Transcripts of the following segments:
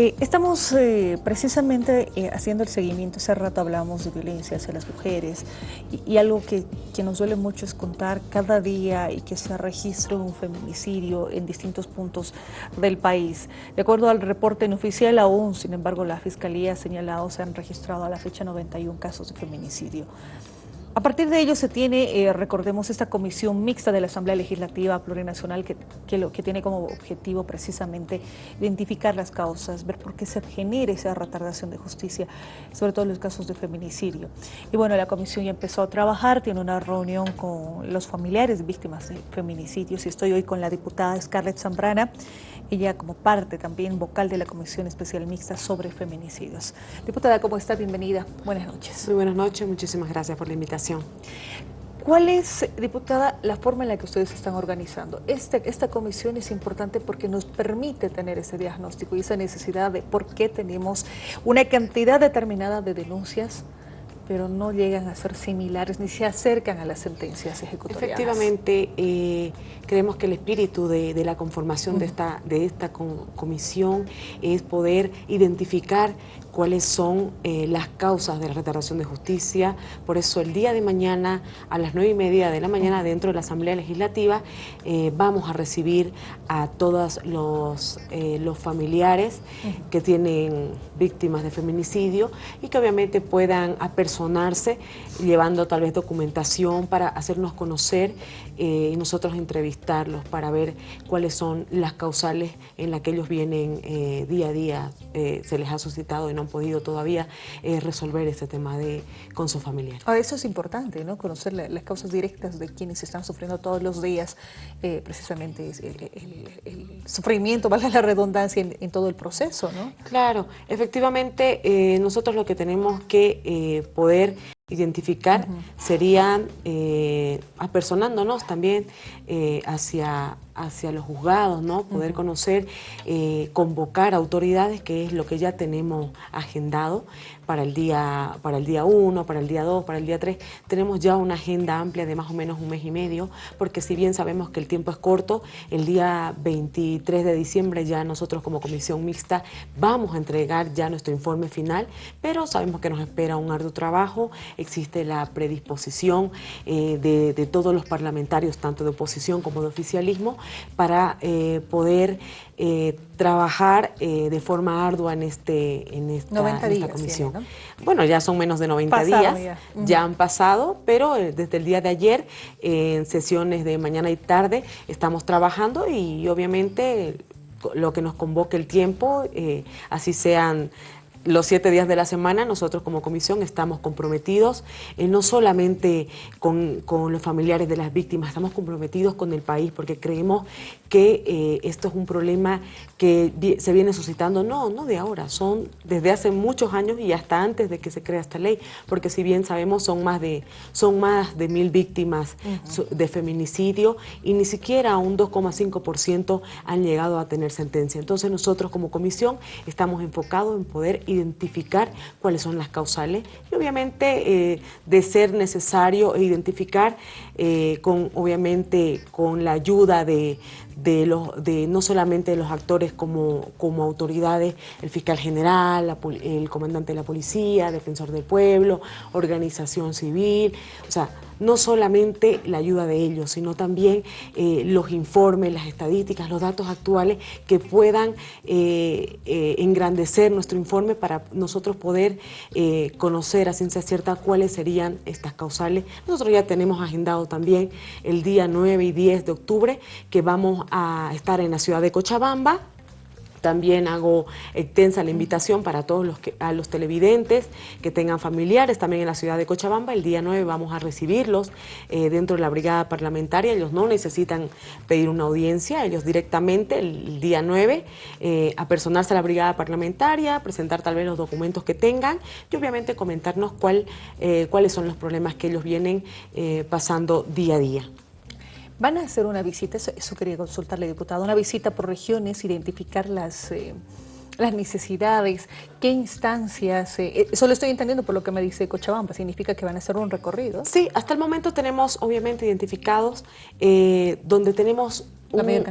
Eh, estamos eh, precisamente eh, haciendo el seguimiento, hace rato hablamos de violencia hacia las mujeres y, algo que, que, nos duele mucho es contar cada día y que se registre un feminicidio en distintos puntos del país. De acuerdo al reporte oficial aún, sin embargo, la Fiscalía ha señalado se han registrado a la fecha 91 casos de feminicidio. A partir de ello se tiene, eh, recordemos, esta comisión mixta de la Asamblea Legislativa Plurinacional que, que, que tiene como objetivo precisamente identificar las causas, ver por qué se genera esa retardación de justicia, sobre todo en los casos de feminicidio. Y bueno, la comisión ya empezó a trabajar, tiene una reunión con los familiares víctimas de feminicidios y estoy hoy con la diputada Scarlett Zambrana, ella como parte también vocal de la Comisión Especial Mixta sobre Feminicidios. Diputada, ¿cómo está? Bienvenida. Buenas noches. Muy buenas noches, muchísimas gracias por la invitación. ¿Cuál es, diputada, la forma en la que ustedes están organizando? Este, esta comisión es importante porque nos permite tener ese diagnóstico y esa necesidad de por qué tenemos una cantidad determinada de denuncias pero no llegan a ser similares ni se acercan a las sentencias ejecutoriales. Efectivamente, eh, creemos que el espíritu de, la conformación de esta, de esta comisión es poder identificar cuáles son eh, las causas de la retardación de justicia. Por eso el día de mañana a las nueve y media de la mañana dentro de la Asamblea Legislativa eh, vamos a recibir a todos los, eh, los familiares que tienen víctimas de feminicidio y que obviamente puedan apersonarse llevando tal vez documentación para hacernos conocer y nosotros entrevistarlos para ver cuáles son las causales en las que ellos vienen día a día, se les ha suscitado y no podido todavía eh, resolver este tema de, con su familiar. Ah, eso es importante, ¿no? Conocer las causas directas de quienes están sufriendo todos los días, eh, precisamente el, sufrimiento, valga la redundancia, en, todo el proceso, ¿no? Claro, efectivamente eh, nosotros lo que tenemos que poder identificar serían apersonándonos también hacia hacia los juzgados, ¿no? Poder conocer, eh, convocar autoridades, que es lo que ya tenemos agendado para el día para el día 1, para el día 2, para el día 3. Tenemos ya una agenda amplia de más o menos un mes y medio, porque si bien sabemos que el tiempo es corto, el día 23 de diciembre ya nosotros como comisión mixta vamos a entregar ya nuestro informe final, pero sabemos que nos espera un arduo trabajo, existe la predisposición eh, de, de todos los parlamentarios, tanto de oposición como de oficialismo, para eh, poder eh, trabajar eh, de forma ardua en, este, en, esta, comisión. Bueno, ya son menos de 90 días, ya. han pasado, pero desde el día de ayer, en sesiones de mañana y tarde, estamos trabajando y obviamente lo que nos convoque el tiempo, así sean los siete días de la semana nosotros como comisión estamos comprometidos eh, no solamente con, los familiares de las víctimas, estamos comprometidos con el país porque creemos que eh, esto es un problema que se viene suscitando, no, no de ahora, son desde hace muchos años y hasta antes de que se crea esta ley, porque si bien sabemos son más de, son más de mil víctimas de feminicidio y ni siquiera un 2,5% han llegado a tener sentencia. Entonces nosotros como comisión estamos enfocados en poder identificar cuáles son las causales y obviamente eh, de ser necesario identificar eh, con obviamente con la ayuda de, de, los, de no solamente de los actores como, como autoridades, el fiscal general, el comandante de la policía, defensor del pueblo, organización civil, o sea, no solamente la ayuda de ellos, sino también eh, los informes, las estadísticas, los datos actuales que puedan eh, eh, engrandecer nuestro informe para nosotros poder conocer a ciencia cierta cuáles serían estas causales. Nosotros ya tenemos agendado también el día 9 y 10 de octubre que vamos a estar en la ciudad de Cochabamba, también hago extensa la invitación para todos los que, a los televidentes que tengan familiares también en la ciudad de Cochabamba. El día 9 vamos a recibirlos eh, dentro de la brigada parlamentaria. Ellos no necesitan pedir una audiencia, ellos directamente el, día 9 eh, apersonarse a la brigada parlamentaria, presentar tal vez los documentos que tengan y obviamente comentarnos cuál, eh, cuáles son los problemas que ellos vienen pasando día a día. Van a hacer una visita, eso, quería consultarle, diputado, una visita por regiones, identificar las... Eh, las necesidades, qué instancias, eh, eso lo estoy entendiendo por lo que me dice Cochabamba, significa que van a hacer un recorrido. Sí, hasta el momento tenemos obviamente identificados eh, donde tenemos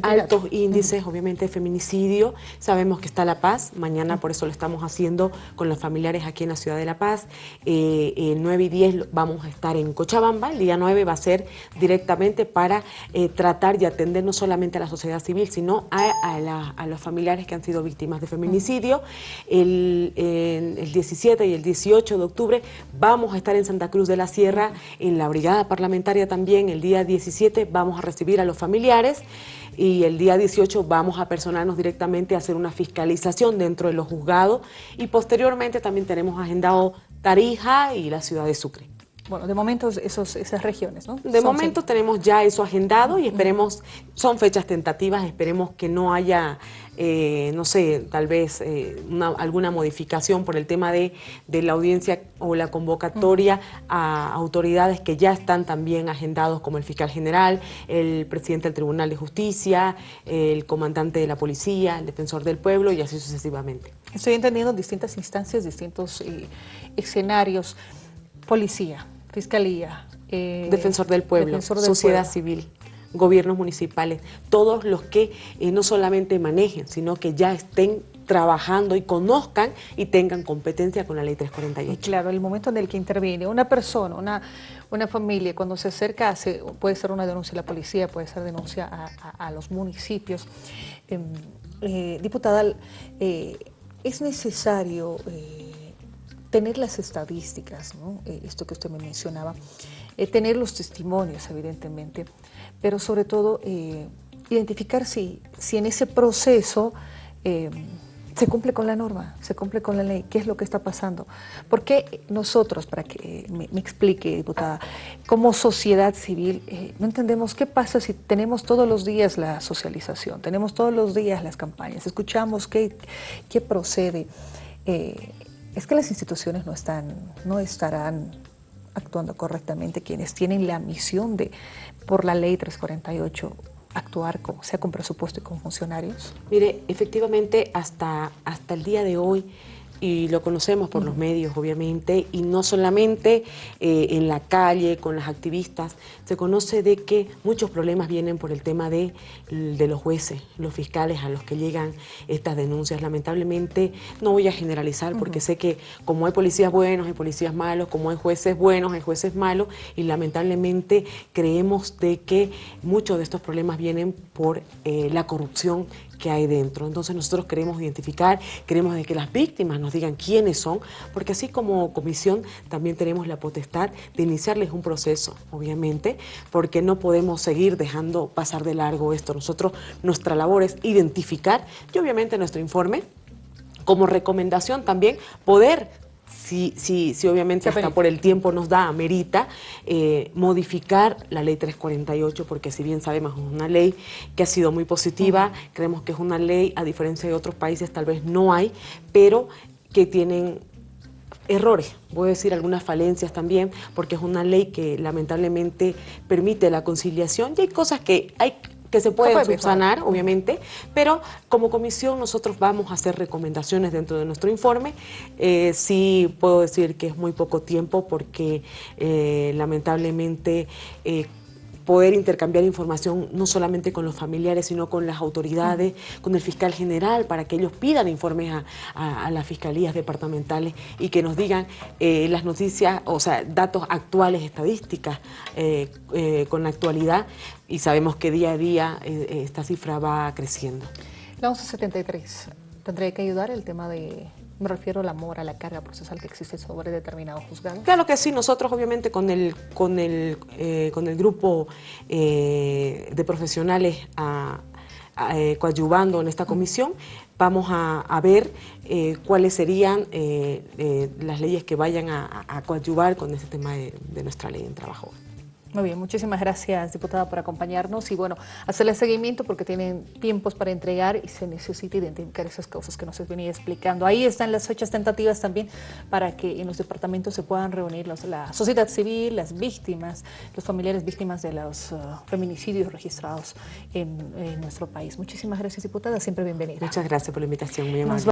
altos índices, obviamente, de feminicidio. Sabemos que está La Paz, mañana por eso lo estamos haciendo con los familiares aquí en la ciudad de La Paz. Eh, el 9 y 10 vamos a estar en Cochabamba, el día 9 va a ser directamente para eh, tratar y atender no solamente a la sociedad civil, sino a, los familiares que han sido víctimas de feminicidio. El, el 17 y el 18 de octubre vamos a estar en Santa Cruz de la Sierra, en la brigada parlamentaria también, el día 17 vamos a recibir a los familiares y el día 18 vamos a personarnos directamente a hacer una fiscalización dentro de los juzgados y posteriormente también tenemos agendado Tarija y la ciudad de Sucre. Bueno, de momento esos, esas regiones, ¿no? De momento tenemos ya eso agendado y esperemos, son fechas tentativas, esperemos que no haya, eh, no sé, tal vez eh, alguna modificación por el tema de, la audiencia o la convocatoria a autoridades que ya están también agendados como el fiscal general, el presidente del Tribunal de Justicia, el comandante de la policía, el defensor del pueblo y así sucesivamente. Estoy entendiendo distintas instancias, distintos eh, escenarios. Policía, Fiscalía. Eh, Defensor del Pueblo, Sociedad Civil, gobiernos municipales, todos los que eh, no solamente manejen, sino que ya estén trabajando y conozcan y tengan competencia con la ley 348. claro, el momento en el que interviene una persona, una, una familia, cuando se acerca, hace, puede ser una denuncia a la policía, puede ser denuncia a, los municipios. Em, eh, diputada, es necesario tener las estadísticas, eh, esto que usted me mencionaba, eh, tener los testimonios, evidentemente, pero sobre todo eh, identificar si, si en ese proceso se cumple con la norma, se cumple con la ley, qué es lo que está pasando. ¿Por qué nosotros, para que me, explique, diputada, como sociedad civil, no entendemos qué pasa si tenemos todos los días la socialización, tenemos todos los días las campañas, escuchamos qué, qué procede? Es que las instituciones no, están, no estarán actuando correctamente, quienes tienen la misión de, por la ley 348, actuar con, sea con presupuesto y con funcionarios? Mire, efectivamente, hasta, hasta el día de hoy, y lo conocemos por los medios, obviamente, y no solamente eh, en la calle, con las activistas, se conoce de que muchos problemas vienen por el tema de, de los jueces, los fiscales a los que llegan estas denuncias. Lamentablemente, no voy a generalizar porque sé que como hay policías buenos, hay policías malos, como hay jueces buenos, hay jueces malos, y lamentablemente creemos de que muchos de estos problemas vienen por eh, la corrupción que hay dentro. Entonces nosotros queremos identificar, queremos que las víctimas nos digan quiénes son, porque así como comisión también tenemos la potestad de iniciarles un proceso, obviamente, porque no podemos seguir dejando pasar de largo esto. Nosotros, nuestra labor es identificar y obviamente nuestro informe como recomendación también poder si, si, si obviamente hasta por el tiempo nos da, amerita, eh, modificar la ley 348, porque si bien sabemos es una ley que ha sido muy positiva, creemos que es una ley, a diferencia de otros países tal vez no hay, pero que tienen errores, voy a decir algunas falencias también, porque es una ley que lamentablemente permite la conciliación y hay cosas que hay que se pueden subsanar, obviamente, pero como comisión nosotros vamos a hacer recomendaciones dentro de nuestro informe. Eh, sí puedo decir que es muy poco tiempo porque eh, lamentablemente eh, poder intercambiar información no solamente con los familiares, sino con las autoridades, con el fiscal general, para que ellos pidan informes a, las fiscalías departamentales y que nos digan eh, las noticias, o sea, datos actuales, estadísticas eh, eh, con la actualidad y sabemos que día a día esta cifra va creciendo. La 1173, ¿tendría que ayudar el tema de me refiero al amor, a la carga procesal que existe sobre determinado juzgado. Claro que sí, nosotros obviamente con el, con el, eh, con el grupo eh, de profesionales eh, coadyuvando en esta comisión, vamos a, ver cuáles serían las leyes que vayan a, coadyuvar con este tema de, de nuestra ley en trabajo. Muy bien, muchísimas gracias, diputada, por acompañarnos y bueno, hacerle seguimiento porque tienen tiempos para entregar y se necesita identificar esas cosas que nos venía explicando. Ahí están las fechas tentativas también para que en los departamentos se puedan reunir la sociedad civil, las víctimas, los familiares víctimas de los uh, feminicidios registrados en, nuestro país. Muchísimas gracias, diputada, siempre bienvenida. Muchas gracias por la invitación, muy amable.